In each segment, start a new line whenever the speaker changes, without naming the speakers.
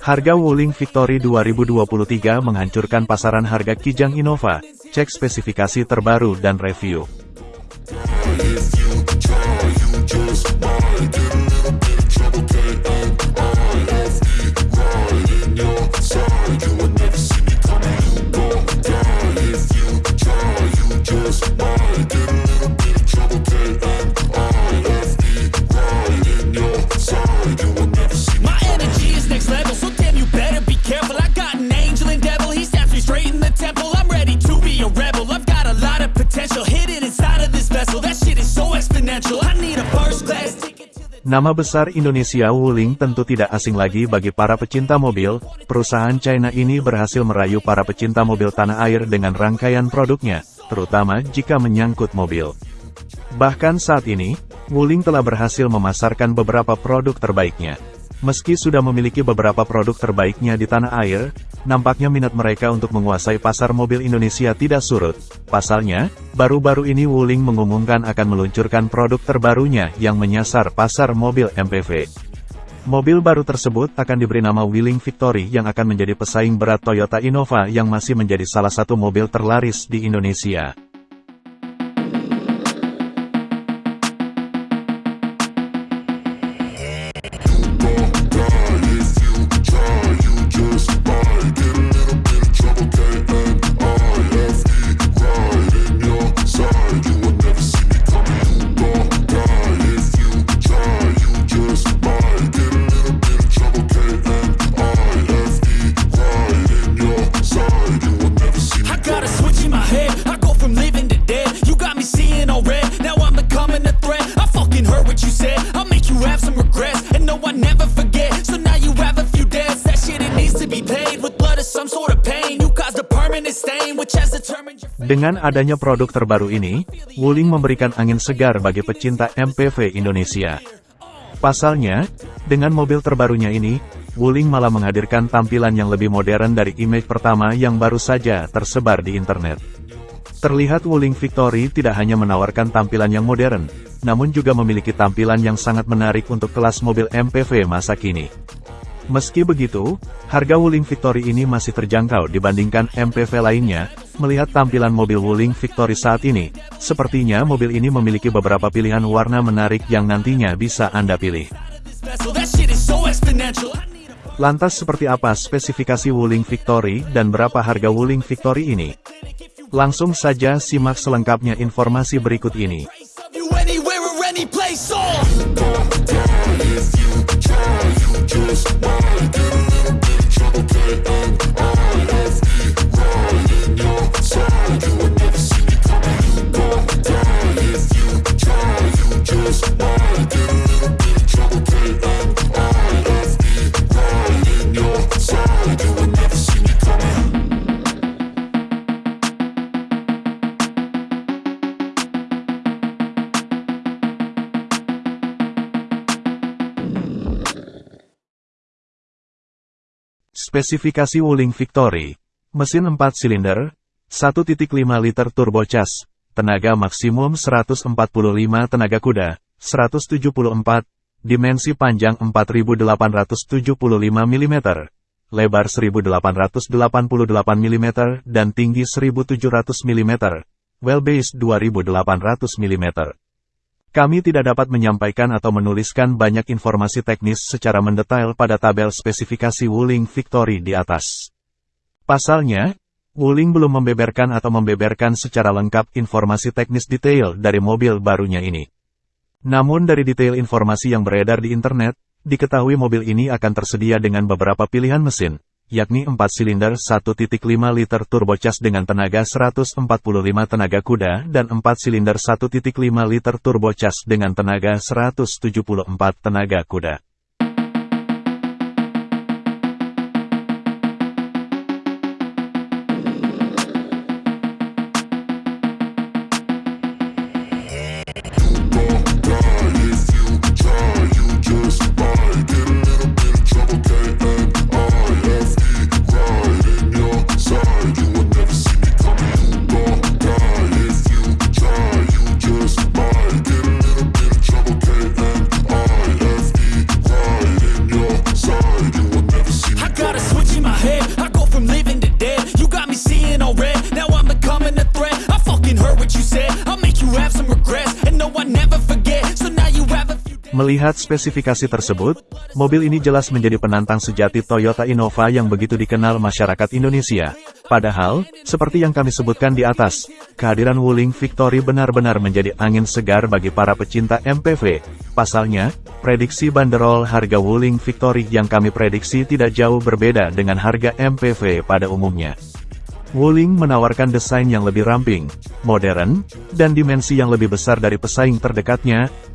Harga Wuling Victory 2023 menghancurkan pasaran harga Kijang Innova. Cek spesifikasi terbaru dan review. Nama besar Indonesia Wuling tentu tidak asing lagi bagi para pecinta mobil, perusahaan China ini berhasil merayu para pecinta mobil tanah air dengan rangkaian produknya, terutama jika menyangkut mobil. Bahkan saat ini, Wuling telah berhasil memasarkan beberapa produk terbaiknya. Meski sudah memiliki beberapa produk terbaiknya di tanah air, nampaknya minat mereka untuk menguasai pasar mobil Indonesia tidak surut. Pasalnya, baru-baru ini Wuling mengumumkan akan meluncurkan produk terbarunya yang menyasar pasar mobil MPV. Mobil baru tersebut akan diberi nama Wuling Victory yang akan menjadi pesaing berat Toyota Innova yang masih menjadi salah satu mobil terlaris di Indonesia. Dengan adanya produk terbaru ini, Wuling memberikan angin segar bagi pecinta MPV Indonesia. Pasalnya, dengan mobil terbarunya ini, Wuling malah menghadirkan tampilan yang lebih modern dari image pertama yang baru saja tersebar di internet. Terlihat Wuling Victory tidak hanya menawarkan tampilan yang modern, namun juga memiliki tampilan yang sangat menarik untuk kelas mobil MPV masa kini. Meski begitu, harga Wuling Victory ini masih terjangkau dibandingkan MPV lainnya, melihat tampilan mobil Wuling Victory saat ini, sepertinya mobil ini memiliki beberapa pilihan warna menarik yang nantinya bisa Anda pilih. Lantas seperti apa spesifikasi Wuling Victory dan berapa harga Wuling Victory ini? Langsung saja simak selengkapnya informasi berikut ini. Spesifikasi Wuling Victory. Mesin 4 silinder, 1.5 liter turbocharged, tenaga maksimum 145 tenaga kuda, 174, dimensi panjang 4875 mm, lebar 1888 mm dan tinggi 1700 mm, wheelbase 2800 mm. Kami tidak dapat menyampaikan atau menuliskan banyak informasi teknis secara mendetail pada tabel spesifikasi Wuling Victory di atas. Pasalnya, Wuling belum membeberkan atau membeberkan secara lengkap informasi teknis detail dari mobil barunya ini. Namun dari detail informasi yang beredar di internet, diketahui mobil ini akan tersedia dengan beberapa pilihan mesin, yakni 4 silinder 1.5 liter turbocharged dengan tenaga 145 tenaga kuda dan 4 silinder 1.5 liter turbocharged dengan tenaga 174 tenaga kuda. Melihat spesifikasi tersebut, mobil ini jelas menjadi penantang sejati Toyota Innova yang begitu dikenal masyarakat Indonesia. Padahal, seperti yang kami sebutkan di atas, kehadiran Wuling Victory benar-benar menjadi angin segar bagi para pecinta MPV. Pasalnya, prediksi banderol harga Wuling Victory yang kami prediksi tidak jauh berbeda dengan harga MPV pada umumnya. Wuling menawarkan desain yang lebih ramping, modern, dan dimensi yang lebih besar dari pesaing terdekatnya,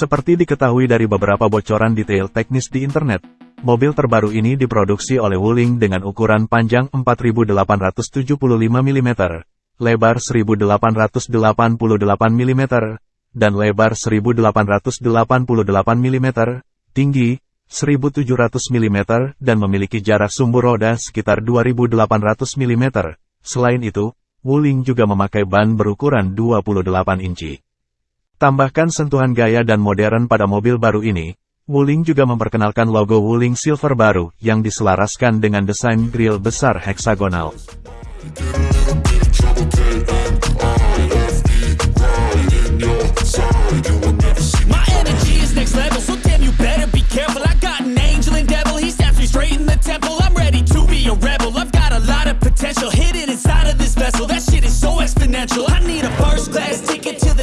Seperti diketahui dari beberapa bocoran detail teknis di internet, mobil terbaru ini diproduksi oleh Wuling dengan ukuran panjang 4875 mm, lebar 1888 mm, dan lebar 1888 mm, tinggi 1700 mm, dan memiliki jarak sumbu roda sekitar 2800 mm. Selain itu, Wuling juga memakai ban berukuran 28 inci. Tambahkan sentuhan gaya dan modern pada mobil baru ini, Wuling juga memperkenalkan logo Wuling Silver baru yang diselaraskan dengan desain grill besar heksagonal.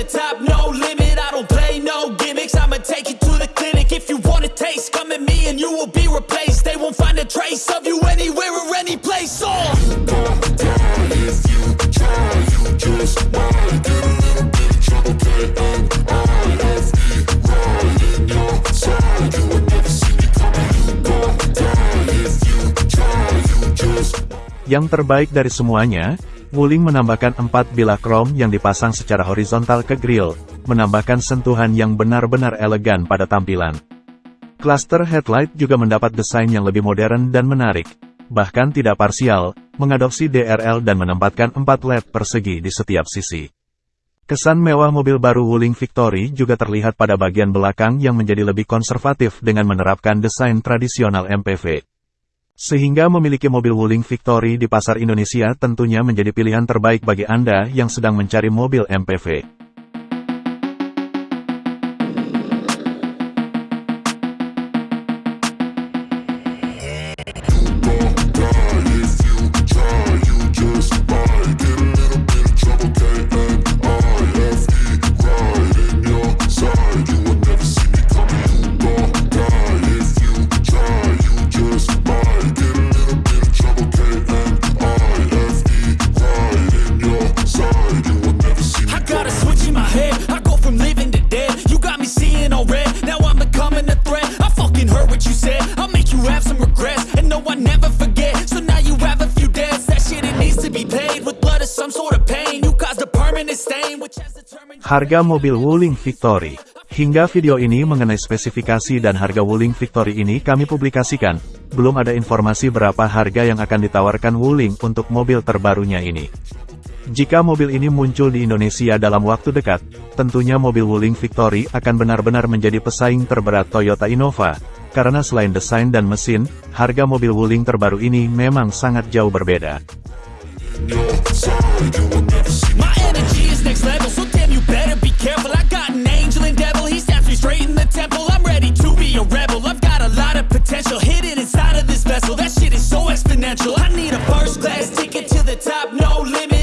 Top,
Yang terbaik dari semuanya, Wuling menambahkan empat bilah krom yang dipasang secara horizontal ke grill, menambahkan sentuhan yang benar-benar elegan pada tampilan. Cluster headlight juga mendapat desain yang lebih modern dan menarik, bahkan tidak parsial, mengadopsi DRL dan menempatkan empat LED persegi di setiap sisi. Kesan mewah mobil baru Wuling Victory juga terlihat pada bagian belakang yang menjadi lebih konservatif dengan menerapkan desain tradisional MPV. Sehingga memiliki mobil Wuling Victory di pasar Indonesia tentunya menjadi pilihan terbaik bagi Anda yang sedang mencari mobil MPV. Harga mobil Wuling Victory. Hingga video ini mengenai spesifikasi dan harga Wuling Victory ini kami publikasikan, belum ada informasi berapa harga yang akan ditawarkan Wuling untuk mobil terbarunya ini. Jika mobil ini muncul di Indonesia dalam waktu dekat, tentunya mobil Wuling Victory akan benar-benar menjadi pesaing terberat Toyota Innova, karena selain desain dan mesin, harga mobil Wuling terbaru ini memang sangat jauh berbeda.
My energy is next level, so damn you better be careful. I got an angel and devil, he stabbed me straight in the temple. I'm ready to be a rebel, I've got a lot of potential hidden inside of this vessel. That shit is so exponential. I need a first class ticket to the top, no limit.